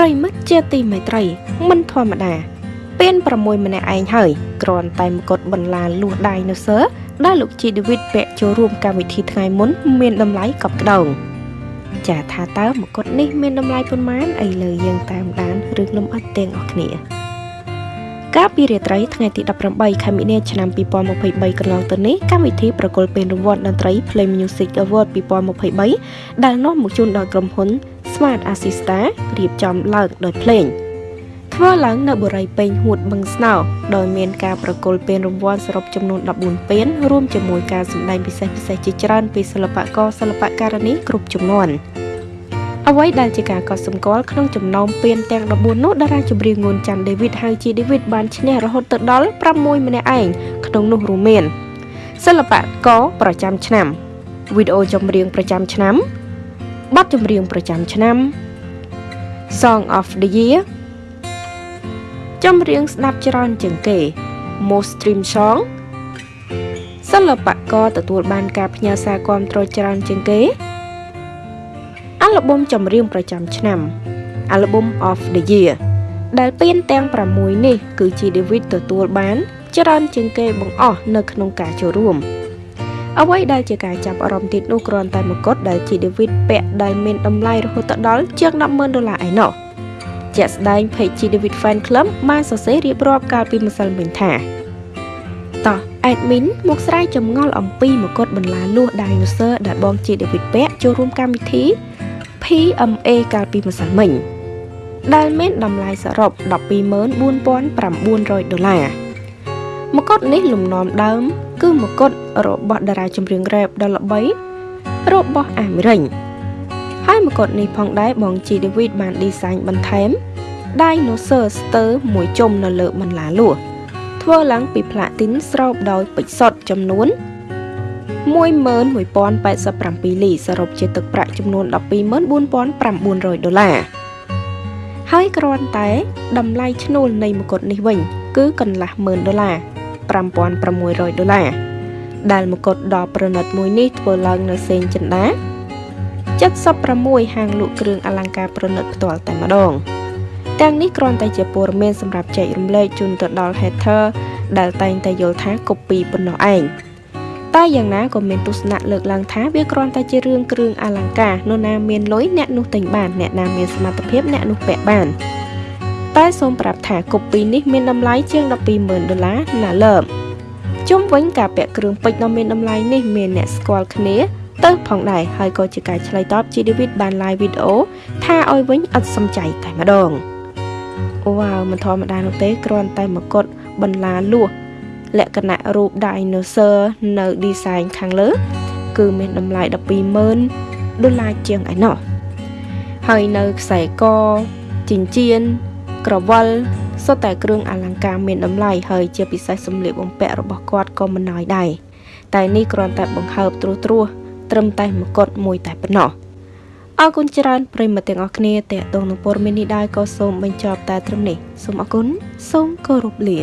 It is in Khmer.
ប្រិមិត្តជាទីមេត្រី មិនធម្មតាពៀន6ម្នាក់ឯងហើយគ្រាន់តែមកត់បន្លាលួសដៃនៅសើដែលលោកជីដេវីតពាក់ចូលរួមកម្មវិធីថ្ងៃមុន មានតម្លៃកប់ក្តោងចាថាតើមកត់នេះមានតម្លៃប៉ុន្មានឥឡូវយើងតាមដានរឿងលំអិតទាំងអស់គ្នាកាលពីរាត្រីថ្ងៃទី18ខែមិនិនាឆ្នាំ2023កន្លងទៅនេះកម្មវិធីប្រគល់ពានរង្វាន់តន្ត្រី Play Music Award 2023ដែលនាំមកជូនដល់ក្រុមហ៊ុន Smart Assista រៀបចំឡើងដោយភ្លេងធ្វើឡើងនៅបុរីពេញហួតបឹងស្នោដោយមានការប្រគល់ពានរង្វាន់សរុបចំនួន14ពានរួមជាមួយការសម្ដែងពិសេសពិសេសជាច្រើនពីសិល្បករសិល្បករនីគ្រប់ចំនួនអ្វីដែលជាការកត់សម្គាល់ក្នុងចំណោមពានទាំង14នោះតារាចម្រៀងងួនច័ន្ទដេវីតហៅជាដេវីតបានឈ្នះរហូតទៅដល់6ម្នាក់ឯងក្នុងនោះរួមមានសិល្បករប្រចាំឆ្នាំវីដេអូចម្រៀងប្រចាំឆ្នាំ បទចម្រៀងប្រចាំឆ្នាំ Song of the Year ចម្រៀងស្ដាប់ច្រើនជាងគេ Most Stream Song សិល្បករទទួលបានការផ្ញើសារគាំទ្រច្រើនជាងគេអាល់ប៊ុមចម្រៀងប្រចាំឆ្នាំ Album of the Year ដែលពានទាំង6នេះ គឺ G David ទទួលបាន ច្រើនជាងគេបង្អស់នៅក្នុងការចូលរួម។ អ្វីដែលជាការចាប់អារម្មណ៍ទៀតនោះគ្រាន់តែមកុដដែលជា David ពាក់ដែលមានតម្លៃរហូតដល់ជាង100,000ដុល្លារឯណោះជាក់ស្ដែង page ជា David Fan Club បានសរសេររៀបរាប់កាលពីម្សិលមិញថាតោះ admin មកស្រ័យចម្ងល់អំពីមកុដបន្លាលួស dinosaur ដែលបងជា David ពាក់ចូលរួមកម្មវិធី PMA កាលពីម្សិលមិញដែលមានតម្លៃសរុប124,900ដុល្លារ មកុដនេះលំនាំដើម គឺមកុដរបស់តារាចម្រៀងរ៉េបដ៏ល្បីរបស់អាមេរិកហើយមកុដនេះផងដែរបងជីដេវីតបានឌីហ្សាញបន្ថែម Dinosaur ស្ទើរមួយជុំនៅលើបន្លាលួសធ្វើឡើងពីផ្លាទីនស្រោបដោយពេជ្រសុទ្ធចំនួន11087លីសរុបជាទឹកប្រាក់ចំនួន124,900ដុល្លារហើយគ្រាន់តែតម្លៃឈ្នួលនៃមកុដនេះវិញ គឺកន្លះម៉ឺនដុល្លារ 5600ដុល្លារដែលមកុដដ៏ប្រណិតមួយនេះធ្វើឡើងនៅសេងចិន្តា76ហាងលក់គ្រឿងអលង្ការប្រណិតផ្ទាល់តែម្ដងទាំងនេះគ្រាន់តែជាព័ត៌មានសម្រាប់ចែករំលែកជូនទៅដល់ hater ដែលតែងតែយល់ថា copy ប៉ុណ្ណោះឯងតែយ៉ាងណាក៏មានទស្សនៈលើកឡើងថាវាគ្រាន់តែជារឿងគ្រឿងអលង្ការនរណាមានលុយអ្នកនោះទិញបានអ្នកណាមានសមត្ថភាពអ្នកនោះពាក់បាន តែសូមប្រាប់ថាកូពីនេះមានតម្លៃជាង120,000ដុល្លារណាលើមជុំវិញការពាក់គ្រឿងពេជ្រដ៏មានតម្លៃនេះមានអ្នកស្គាល់គ្នាទៅផងដែរហើយក៏ជាការឆ្លើយតបជាឌីវីតបាន live វីដេអូថាឲ្យវិញអត់សំចៃតែម្ដងអូវ៉ាវមិនធម្មតានោះទេគ្រាន់តែមកុដបន្លាលួសលក្ខណៈរូប dinosaur នៅ design ខាងលើ គឺមានតម្លៃ120,000ដុល្លារជាងឯណោះហើយនៅខ្សែកចិញ្ចៀន ក្រវិលសុទ្ធតែគ្រឿងអលង្ការមានតម្លៃហើយជាពិសេសសម្លៀកបំពាក់របស់គាត់ក៏មិនណយដែរតែនេះគ្រាន់តែបង្ហើបត្រួសត្រាសត្រឹមតែមកុដមួយតែប៉ុណ្ណោះអរគុណច្រើនប្រិយមិត្តទាំងអស់គ្នាតេតងនឹងព័ត៌មាននេះដែរក៏សូមបញ្ចប់តែត្រឹមនេះសូមអរគុណសូមគោរពលា